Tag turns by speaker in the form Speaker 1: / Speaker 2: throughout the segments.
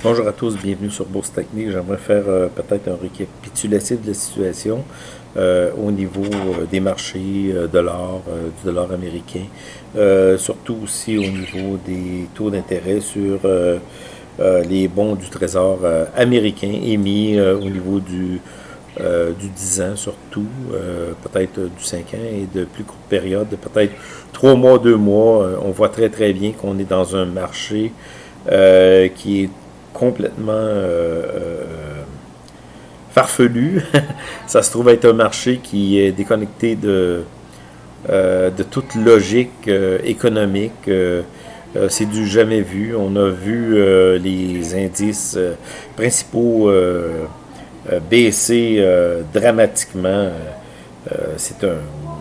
Speaker 1: Bonjour à tous, bienvenue sur Bourse Technique. J'aimerais faire euh, peut-être un récapitulatif de la situation euh, au niveau euh, des marchés de l'or, du dollar américain, surtout aussi au niveau des taux d'intérêt sur les bons du trésor américain émis au niveau du, du 10 ans surtout, peut-être du 5 ans et de plus courte période, peut-être 3 mois, 2 mois. on voit très très bien qu'on est dans un marché qui est complètement euh, euh, farfelu. ça se trouve être un marché qui est déconnecté de, euh, de toute logique économique. c'est du jamais vu. On a vu les indices principaux baisser dramatiquement. c'est un,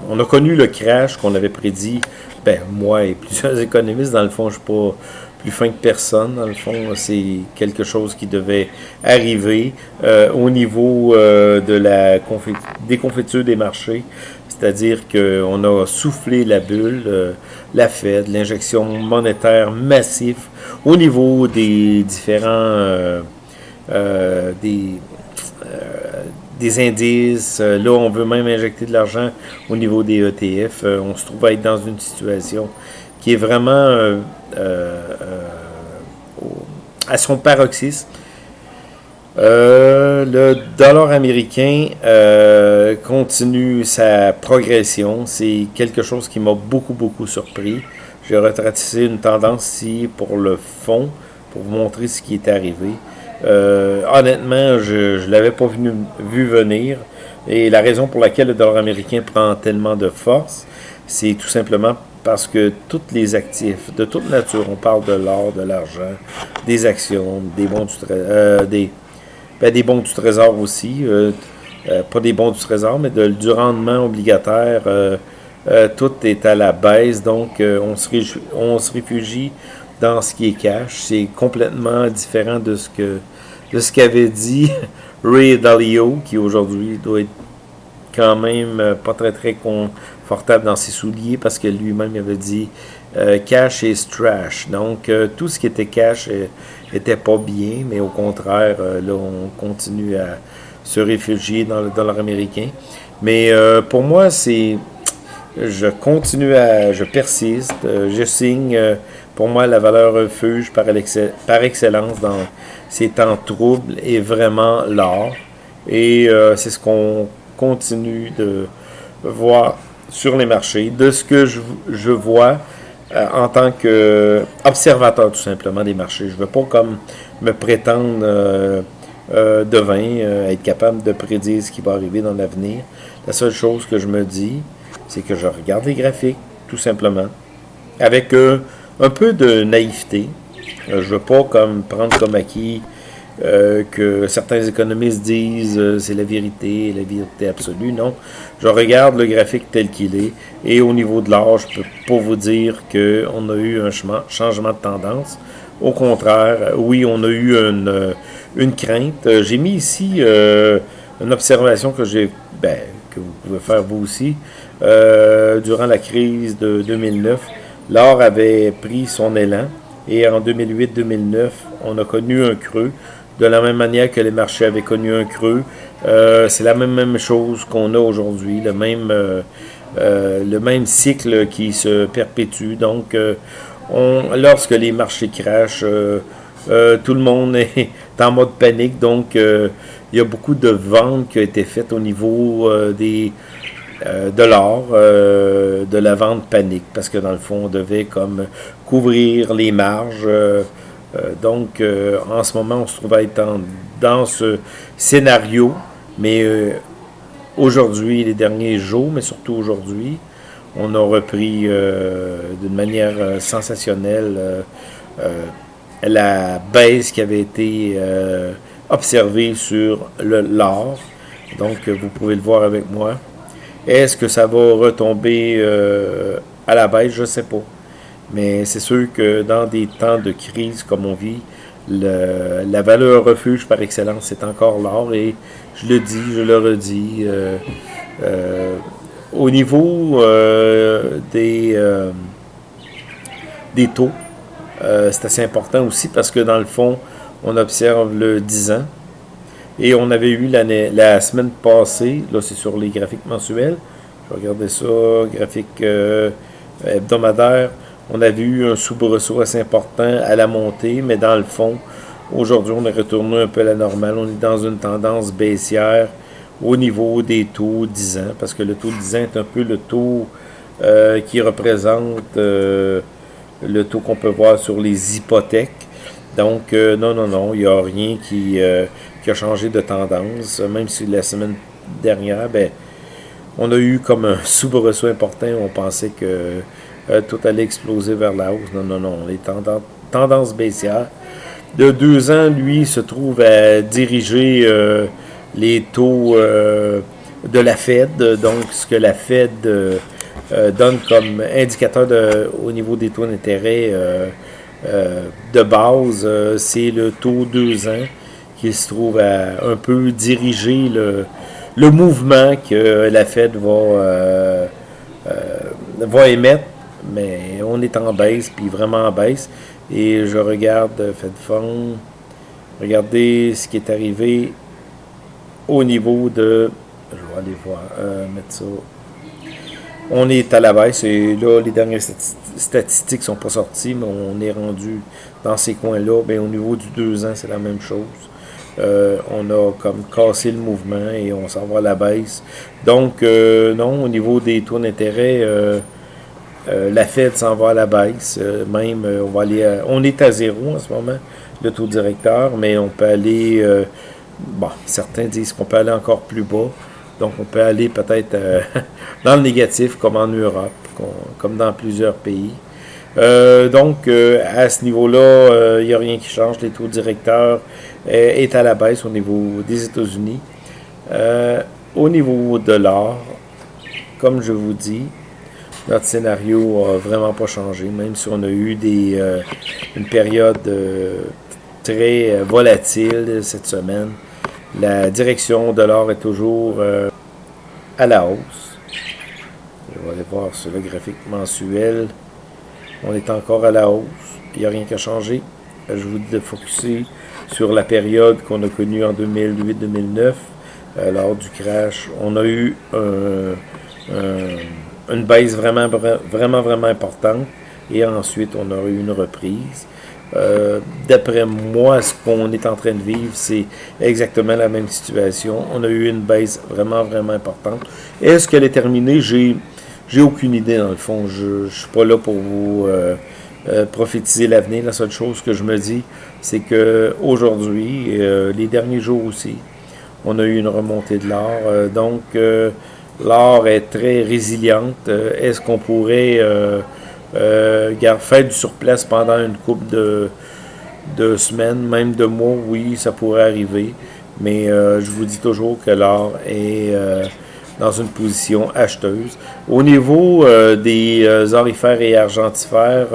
Speaker 1: on a connu le crash qu'on avait prédit, ben, moi et plusieurs économistes, dans le fond, je ne suis pas plus fin que personne. Dans le fond, c'est quelque chose qui devait arriver euh, au niveau euh, de la déconfiture des marchés. C'est-à-dire qu'on a soufflé la bulle, euh, la Fed, l'injection monétaire massive au niveau des différents des, des indices. Là, on veut même injecter de l'argent au niveau des ETF. on se trouve à être dans une situation qui est vraiment euh, euh, à son paroxysme. Euh, le dollar américain continue sa progression. C'est quelque chose qui m'a beaucoup, beaucoup surpris. J'ai retracé une tendance ici pour le fond, pour vous montrer ce qui est arrivé. honnêtement, je ne l'avais pas vu venir. Et la raison pour laquelle le dollar américain prend tellement de force, c'est tout simplement parce que tous les actifs de toute nature, on parle de l'or, de l'argent, des actions, des bons du, euh, des, ben, des bons du trésor aussi, euh, euh, pas des bons du trésor, mais de, du rendement obligataire, tout est à la baisse, donc on, se on se réfugie dans ce qui est cash. C'est complètement différent de ce que de ce qu'avait dit Ray Dalio, qui aujourd'hui doit être quand même pas très très con, confortable dans ses souliers parce que lui-même avait dit euh, cash is trash. Donc, euh, tout ce qui était cash euh, était pas bien, mais au contraire, là, on continue à se réfugier dans le dollar américain. Mais pour moi, c'est. Je continue à. Je persiste. je signe. pour moi, la valeur refuge par, par excellence dans ces temps troubles est vraiment l'or. Et c'est ce qu'on continue de voir sur les marchés, de ce que je, je vois euh, en tant qu'observateur tout simplement des marchés. Je ne veux pas comme me prétendre euh, euh, devin, être capable de prédire ce qui va arriver dans l'avenir. La seule chose que je me dis, c'est que je regarde les graphiques, tout simplement, avec un peu de naïveté. je ne veux pas comme prendre comme acquis euh, que certains économistes disent euh, c'est la vérité, la vérité absolue. Non, je regarde le graphique tel qu'il est et au niveau de l'âge, je peux pas vous dire qu'on a eu un changement de tendance. Au contraire, oui, on a eu une, euh, une crainte. J'ai mis ici une observation que j'ai, ben, que vous pouvez faire vous aussi. durant la crise de 2009, l'or avait pris son élan et en 2008-2009, on a connu un creux de la même manière que les marchés avaient connu un creux. Euh, c'est la même, chose qu'on a aujourd'hui, le même euh, euh, le même cycle qui se perpétue. Donc, on, lorsque les marchés crachent, tout le monde est en mode panique. Donc, il y a beaucoup de ventes qui ont été faites au niveau des de l'or, de la vente panique, parce que dans le fond, on devait comme couvrir les marges. Euh, donc, euh, en ce moment, on se trouve à être dans ce scénario, mais euh, aujourd'hui, les derniers jours, mais surtout aujourd'hui, on a repris d'une manière sensationnelle la baisse qui avait été observée sur l'or. Donc, vous pouvez le voir avec moi. Est-ce que ça va retomber à la baisse? Je ne sais pas. Mais c'est sûr que dans des temps de crise comme on vit, la valeur refuge par excellence, c'est encore l'or. Et je le dis, je le redis, euh, euh, au niveau euh, des, des taux, c'est assez important aussi parce que dans le fond, on observe le 10 ans. Et on avait eu la semaine passée, là c'est sur les graphiques mensuels, je vais regarder ça, graphique hebdomadaire, on avait eu un soubresaut assez important à la montée, mais dans le fond, aujourd'hui on est retourné un peu à la normale, on est dans une tendance baissière au niveau des taux 10 ans, parce que le taux 10 ans est un peu le taux euh, qui représente euh, le taux qu'on peut voir sur les hypothèques. Donc, non, non, non, il n'y a rien qui, a changé de tendance, même si la semaine dernière, ben, on a eu comme un soubresaut important, on pensait que euh, tout allait exploser vers la hausse. Non, non, non, les tendances, baissières. De deux ans, lui, se trouve à diriger euh, les taux euh, de la Fed, donc ce que la Fed donne comme indicateur au niveau des taux d'intérêt de base, c'est le taux deux ans qui se trouve à un peu diriger le, mouvement que la Fed va émettre. Mais on est en baisse, puis vraiment en baisse. Et je regarde Fed Fund. Regardez ce qui est arrivé au niveau de... Je vais aller voir, euh, mettre ça. On est à la baisse et là, les dernières statistiques ne sont pas sorties, mais on est rendu dans ces coins-là. Bien, au niveau du 2 ans, c'est la même chose. Euh, on a comme cassé le mouvement et on s'en va à la baisse. Donc, euh, non, au niveau des taux d'intérêt, euh, la Fed s'en va à la baisse. même, on va aller on est à zéro en ce moment, le taux directeur, mais on peut aller, bon, certains disent qu'on peut aller encore plus bas. Donc, on peut aller peut-être dans le négatif, comme en Europe, comme dans plusieurs pays. donc, à ce niveau-là, il n'y a rien qui change. Les taux directeurs euh, est à la baisse au niveau des États-Unis. Euh, au niveau de l'or, comme je vous dis, notre scénario n'a vraiment pas changé, même si on a eu des, euh, une période très volatile cette semaine. La direction de l'or est toujours à la hausse. Je vais aller voir sur le graphique mensuel. On est encore à la hausse. Il n'y a rien qui a changé. Je vous dis de focuser sur la période qu'on a connue en 2008-2009, euh, lors du crash, on a eu une baisse vraiment, vraiment, vraiment importante et ensuite on a eu une reprise. Euh, d'après moi, ce qu'on est en train de vivre, c'est exactement la même situation. On a eu une baisse vraiment, vraiment importante. Est-ce qu'elle est terminée? J'ai j'ai aucune idée dans le fond. Je ne suis pas là pour vous euh, euh, prophétiser l'avenir. La seule chose que je me dis, c'est que aujourd'hui, les derniers jours aussi, on a eu une remontée de l'or. Donc, l'or est très résiliente. Est-ce qu'on pourrait faire du surplace pendant une couple de, de semaines, même de mois? Oui, ça pourrait arriver. Mais je vous dis toujours que l'or est dans une position acheteuse. Au niveau des orifères et argentifères,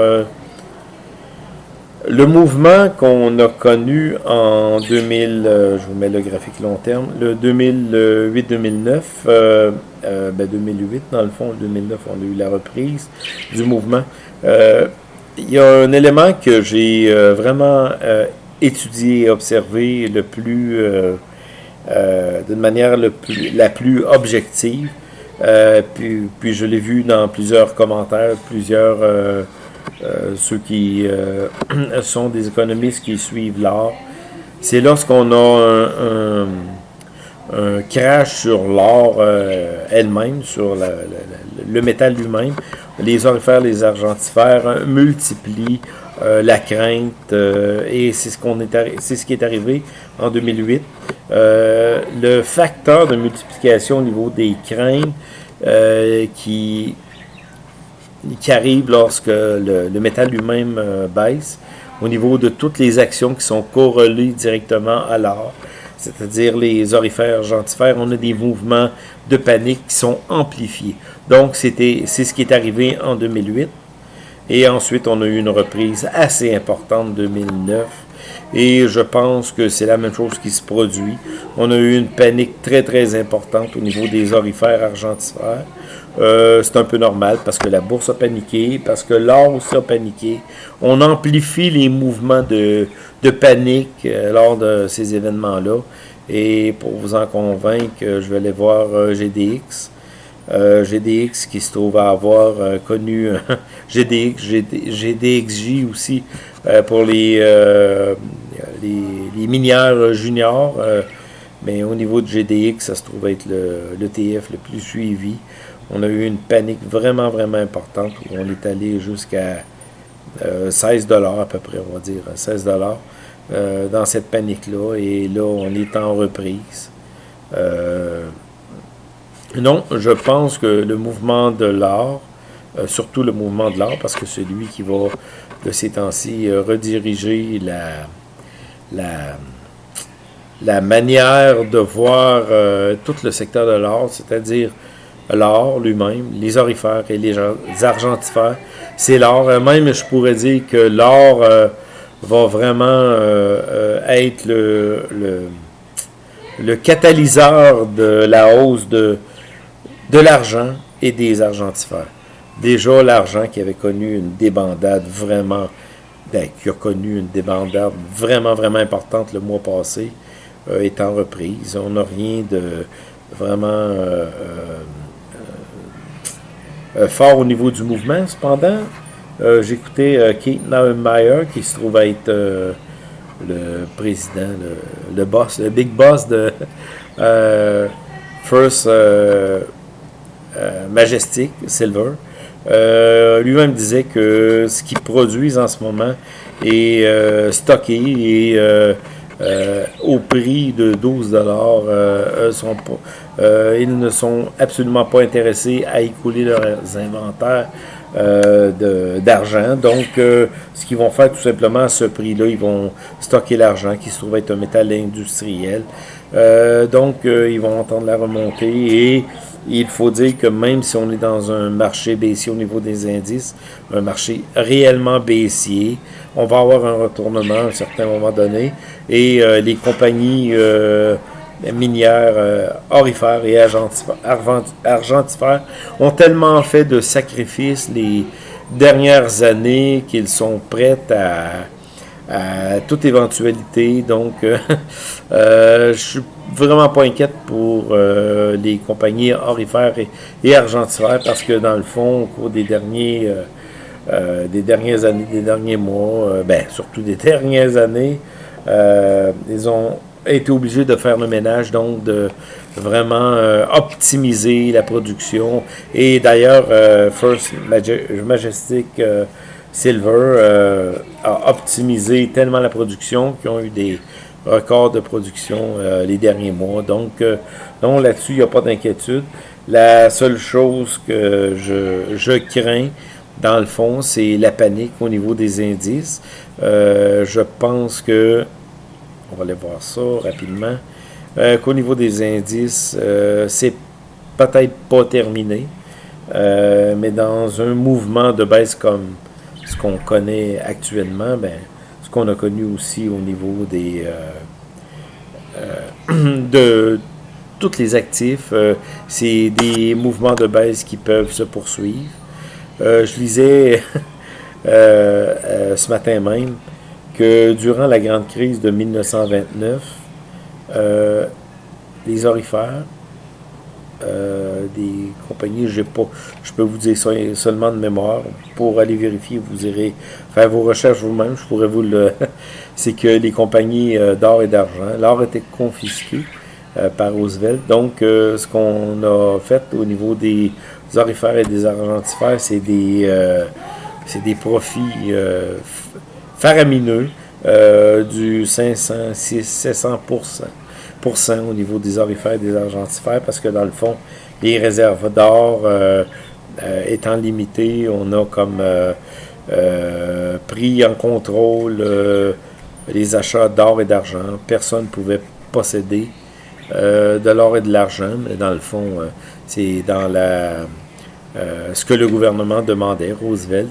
Speaker 1: le mouvement qu'on a connu en 2000, euh, je vous mets le graphique long terme, le 2008-2009, euh, euh, ben 2008 dans le fond, 2009 on a eu la reprise du mouvement. Il y a un élément que j'ai vraiment étudié et observé le plus, d'une manière le plus, la plus objective, puis je l'ai vu dans plusieurs commentaires, plusieurs euh, ceux qui euh, sont des économistes qui suivent l'or, c'est lorsqu'on a un, crash sur l'or euh, elle-même, sur le métal lui-même, les orifères, les argentifères multiplient la crainte et c'est ce qui est arrivé en 2008. le facteur de multiplication au niveau des craintes qui qui arrive lorsque le, métal lui-même euh, baisse au niveau de toutes les actions qui sont corrélées directement à l'or, c'est-à-dire les orifères, gentifères, on a des mouvements de panique qui sont amplifiés. Donc, c'était c'est ce qui est arrivé en 2008. Et ensuite, on a eu une reprise assez importante en 2009. Et je pense que c'est la même chose qui se produit. On a eu une panique très, très importante au niveau des orifères argentifères c'est un peu normal parce que la bourse a paniqué, parce que l'or aussi a paniqué. On amplifie les mouvements de, de panique lors de ces événements-là. Et pour vous en convaincre, je vais aller voir GDX. Euh, GDX qui se trouve à avoir euh, connu GDX, GDXJ aussi euh, pour les, les, minières juniors. mais au niveau de GDX, ça se trouve être l'ETF le, le, plus suivi. On a eu une panique vraiment, vraiment importante où on est allé jusqu'à 16 dollars à peu près, on va dire, 16 dollars dans cette panique-là. Et là, on est en reprise. Non, je pense que le mouvement de l'art, euh, surtout le mouvement de l'art, parce que c'est lui qui va, de ces temps-ci, euh, rediriger la, la, la, manière de voir euh, tout le secteur de l'art, c'est-à-dire l'art lui-même, les orifères et les, argentifères. C'est l'art. Même, je pourrais dire que l'art va vraiment être le, catalyseur de la hausse de l'argent et des argentifères. Déjà, l'argent qui avait connu une débandade vraiment, ben, qui a connu une débandade vraiment, vraiment importante le mois passé, euh, est en reprise. On n'a rien de vraiment euh, euh, fort au niveau du mouvement. Cependant, j'écoutais Kate Naumeyer, qui se trouve être le président, le, boss, le big boss de First euh, Majestic Silver. Euh, lui-même disait que ce qu'ils produisent en ce moment est euh, stocké et au prix de 12 dollars, ils ne sont absolument pas intéressés à écouler leurs inventaires d'argent. Donc, ce qu'ils vont faire tout simplement à ce prix-là, ils vont stocker l'argent qui se trouve être un métal industriel. donc, ils vont entendre la remontée et il faut dire que même si on est dans un marché baissier au niveau des indices, un marché réellement baissier, on va avoir un retournement à un certain moment donné. Et euh, les compagnies euh, minières, euh, orifères et argentifères ont tellement fait de sacrifices les dernières années qu'ils sont prêts à toute éventualité. Donc, je vraiment pas inquiète pour euh, les compagnies orifères et, argentifères parce que dans le fond, au cours des derniers des dernières années, des derniers mois, ben surtout des dernières années, ils ont été obligés de faire le ménage, donc de vraiment optimiser la production. Et d'ailleurs, First Majestic Silver euh, a optimisé tellement la production qu'ils ont eu des records de production euh, les derniers mois. Donc, euh, donc là-dessus, il n'y a pas d'inquiétude. La seule chose que je, je crains, dans le fond, c'est la panique au niveau des indices. je pense que, on va aller voir ça rapidement, qu'au niveau des indices, c'est peut-être pas terminé, mais dans un mouvement de baisse comme ce qu'on connaît actuellement, ben, qu'on a connu aussi au niveau des euh, euh, de tous les actifs, euh, c'est des mouvements de baisse qui peuvent se poursuivre. je lisais ce matin même que durant la grande crise de 1929, les orifères euh, des compagnies, je peux vous dire ça seulement de mémoire. Pour aller vérifier, vous irez faire vos recherches vous-même. Je pourrais vous le. C'est que les compagnies euh, d'or et d'argent, l'or était confisqué euh, par Roosevelt. Donc, ce qu'on a fait au niveau des orifères et des argentifères, c'est des, des profits faramineux du 500, 600, 700 au niveau des orifères et des argentifères parce que dans le fond, les réserves d'or euh, euh, étant limitées, on a comme euh, pris en contrôle les achats d'or et d'argent. Personne ne pouvait posséder de l'or et de l'argent, mais dans le fond, c'est dans la ce que le gouvernement demandait, Roosevelt.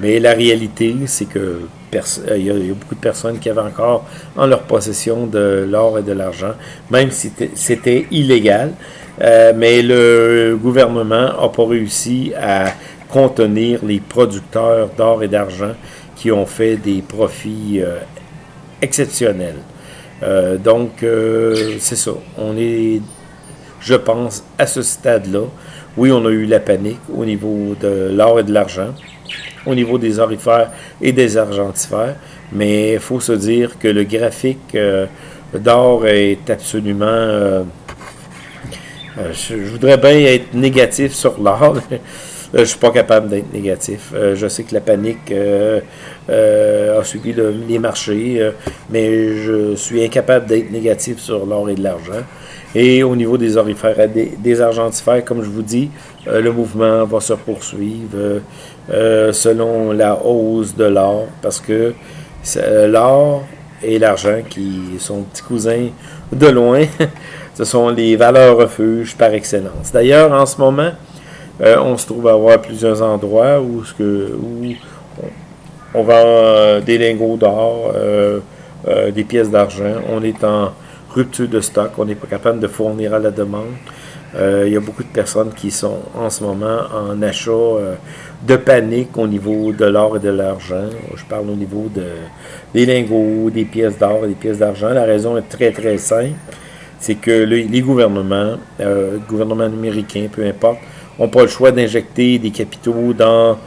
Speaker 1: Mais la réalité, c'est que euh, il y, a, beaucoup de personnes qui avaient encore en leur possession de l'or et de l'argent, même si c'était illégal. mais le gouvernement n'a pas réussi à contenir les producteurs d'or et d'argent qui ont fait des profits exceptionnels. donc, c'est ça. On est, je pense, à ce stade-là. Oui, on a eu la panique au niveau de l'or et de l'argent, au niveau des orifères et des argentifères, mais il faut se dire que le graphique euh, d'or est absolument... Euh, euh, je, voudrais bien être négatif sur l'or, je suis pas capable d'être négatif. je sais que la panique a suivi les marchés, mais je suis incapable d'être négatif sur l'or et de l'argent. Et au niveau des orifères, des, des argentifères, comme je vous dis, le mouvement va se poursuivre euh, euh, selon la hausse de l'or, parce que l'or et l'argent, qui sont petits cousins de loin, ce sont les valeurs refuges par excellence. D'ailleurs, en ce moment, on se trouve à avoir plusieurs endroits où, ce que, où on vend des lingots d'or, des pièces d'argent. On est en rupture de stock, on n'est pas capable de fournir à la demande. Euh, il y a beaucoup de personnes qui sont en ce moment en achat euh, de panique au niveau de l'or et de l'argent. Je parle au niveau de, des lingots, des pièces d'or et des pièces d'argent. La raison est très très simple. C'est que les gouvernements, euh, gouvernements américains, peu importe, n'ont pas le choix d'injecter des capitaux dans,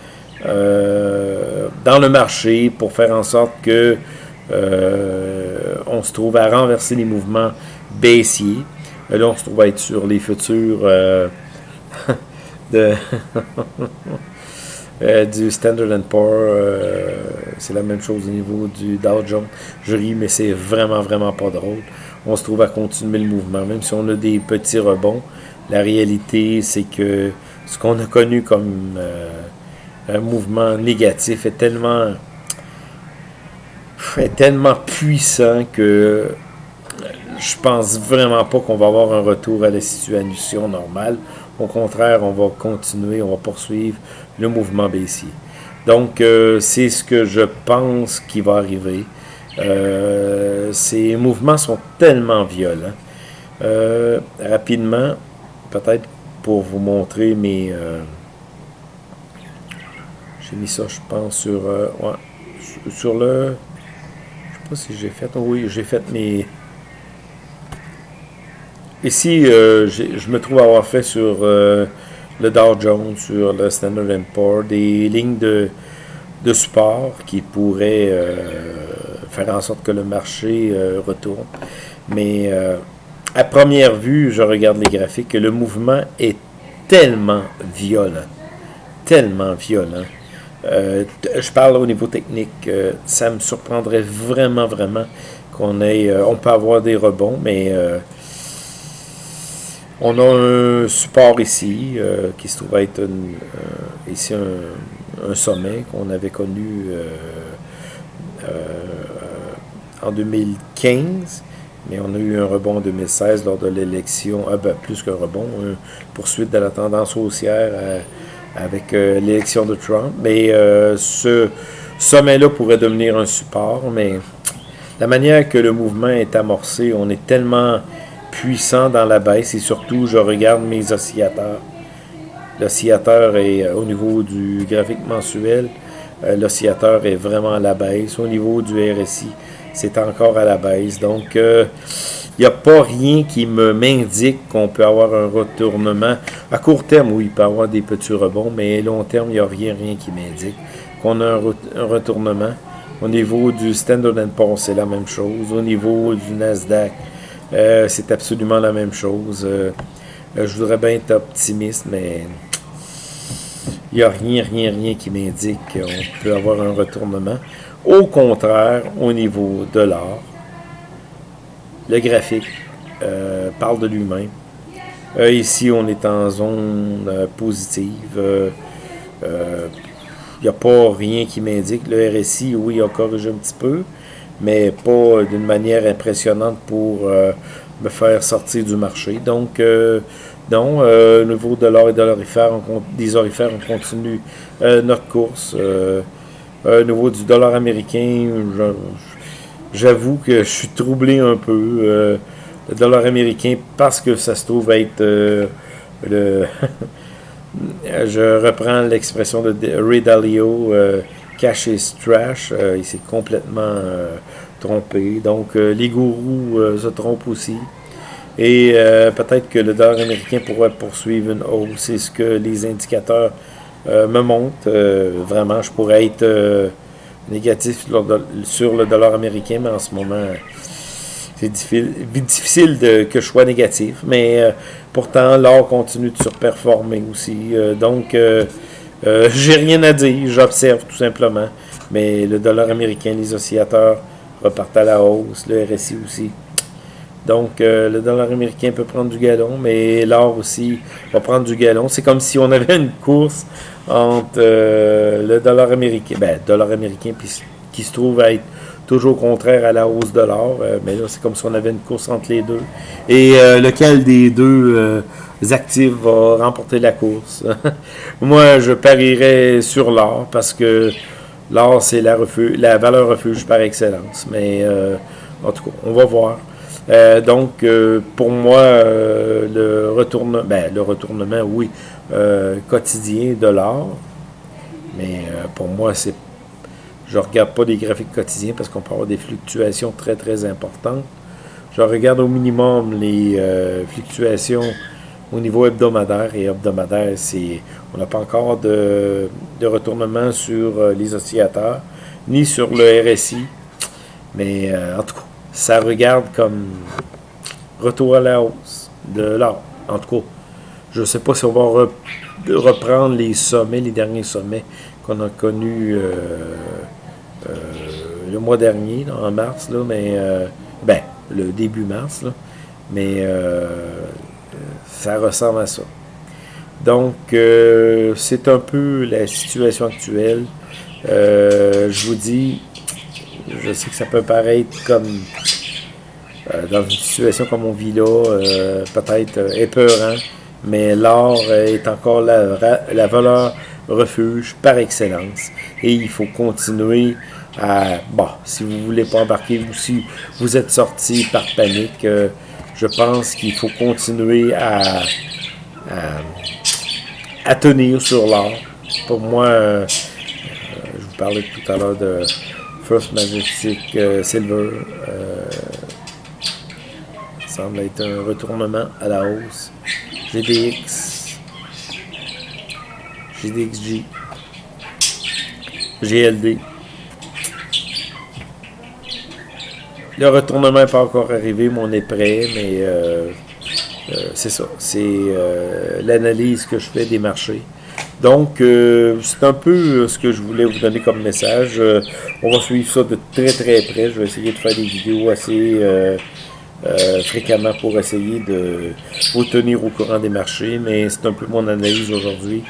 Speaker 1: euh, dans le marché pour faire en sorte que on se trouve à renverser les mouvements baissiers. Là, on se trouve à être sur les futurs euh, de euh, du Standard Poor's. Euh, c'est la même chose au niveau du Dow Jones. Je ris, mais c'est vraiment, vraiment pas drôle. On se trouve à continuer le mouvement. Même si on a des petits rebonds, la réalité, c'est que ce qu'on a connu comme un mouvement négatif est tellement est tellement puissant que je pense vraiment pas qu'on va avoir un retour à la situation normale. Au contraire, on va continuer, on va poursuivre le mouvement baissier. Donc, euh, c'est ce que je pense qui va arriver. Euh, ces mouvements sont tellement violents. Euh, rapidement, peut-être pour vous montrer mes... J'ai mis ça, je pense, sur, sur le pas si j'ai fait. oui, j'ai fait mes. Ici, euh, je me trouve avoir fait sur euh, le Dow Jones, sur le Standard Poor's, des lignes de, de support qui pourraient euh, faire en sorte que le marché retourne. Mais à première vue, je regarde les graphiques, le mouvement est tellement violent, tellement violent, je parle au niveau technique. Ça me surprendrait vraiment, vraiment qu'on ait... On peut avoir des rebonds, mais on a un support ici qui se trouve être ici un, sommet qu'on avait connu en 2015 mais on a eu un rebond en 2016 lors de l'élection, ben, plus qu'un rebond, une poursuite de la tendance haussière avec euh, l'élection de Trump. Mais euh, ce sommet-là pourrait devenir un support, mais la manière que le mouvement est amorcé, on est tellement puissant dans la baisse et surtout, je regarde mes oscillateurs. L'oscillateur est euh, au niveau du graphique mensuel, l'oscillateur est vraiment à la baisse. Au niveau du RSI, c'est encore à la baisse. Donc, il n'y a pas rien qui me m'indique qu'on peut avoir un retournement. À court terme, oui, il peut y avoir des petits rebonds, mais à long terme, il n'y a rien, rien qui m'indique qu'on a un, retournement. Au niveau du Standard Poor's, c'est la même chose. Au niveau du Nasdaq, euh, c'est absolument la même chose. Euh, euh, je voudrais bien être optimiste, mais il n'y a rien, rien, rien qui m'indique qu'on peut avoir un retournement. Au contraire, au niveau de l'or, le graphique parle de lui-même. Ici, on est en zone positive. Il n'y a pas rien qui m'indique. Le RSI, oui, il a corrigé un petit peu, mais pas d'une manière impressionnante pour me faire sortir du marché. Donc, non, au niveau de l'or et de l'orifère, des orifères, on continue notre course. au niveau du dollar américain, J'avoue que je suis troublé un peu. Euh, le dollar américain parce que ça se trouve être le... je reprends l'expression de Ray Dalio, cash is trash, il s'est complètement trompé. Donc les gourous se trompent aussi. Et peut-être que le dollar américain pourrait poursuivre une hausse. C'est ce que les indicateurs me montrent. vraiment, je pourrais être négatif sur le dollar américain, mais en ce moment, c'est difficile, que je sois négatif. Mais euh, pourtant, l'or continue de surperformer aussi. Euh, donc, euh, j'ai rien à dire, j'observe tout simplement. Mais le dollar américain, les oscillateurs repartent à la hausse, le RSI aussi. Donc, le dollar américain peut prendre du galon, mais l'or aussi va prendre du galon. C'est comme si on avait une course entre euh, le dollar américain, ben, dollar américain, qui se trouve à être toujours contraire à la hausse de l'or. Euh, mais là, c'est comme si on avait une course entre les deux. Et euh, lequel des deux actifs va remporter la course? Moi, je parierais sur l'or parce que l'or, c'est la, la valeur refuge par excellence. Mais en tout cas, on va voir. donc, pour moi, le, retournement, ben, le retournement, oui, euh, quotidien de l'or. Mais euh, pour moi, c'est je regarde pas des graphiques quotidiens parce qu'on peut avoir des fluctuations très très importantes. Je regarde au minimum les euh, fluctuations au niveau hebdomadaire et hebdomadaire, c'est on n'a pas encore de, de, retournement sur les oscillateurs ni sur le RSI. Mais en tout cas, ça regarde comme retour à la hausse de l'or. En tout cas, je ne sais pas si on va reprendre les sommets, les derniers sommets qu'on a connus euh, euh, le mois dernier, en mars, là, mais euh, ben, le début mars, mais ça ressemble à ça. Donc, c'est un peu la situation actuelle. je vous dis, je sais que ça peut paraître comme dans une situation comme on vit là, peut-être épeurant mais l'or est encore la, la, valeur refuge par excellence. Et il faut continuer à... Bon, si vous ne voulez pas embarquer ou si vous êtes sorti par panique, euh, je pense qu'il faut continuer à, à, tenir sur l'or. Pour moi, euh, je vous parlais tout à l'heure de First Majestic euh, Silver. semble être un retournement à la hausse. GDX, GDXG, GLD. Le retournement n'est pas encore arrivé, mais on est prêt, mais euh, euh, c'est ça. C'est euh, l'analyse que je fais des marchés. Donc, c'est un peu ce que je voulais vous donner comme message. on va suivre ça de très très près. Je vais essayer de faire des vidéos assez euh, fréquemment pour essayer de vous tenir au courant des marchés, mais c'est un peu mon analyse aujourd'hui.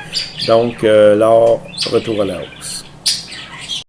Speaker 1: Donc, euh, l'or, retour à la hausse.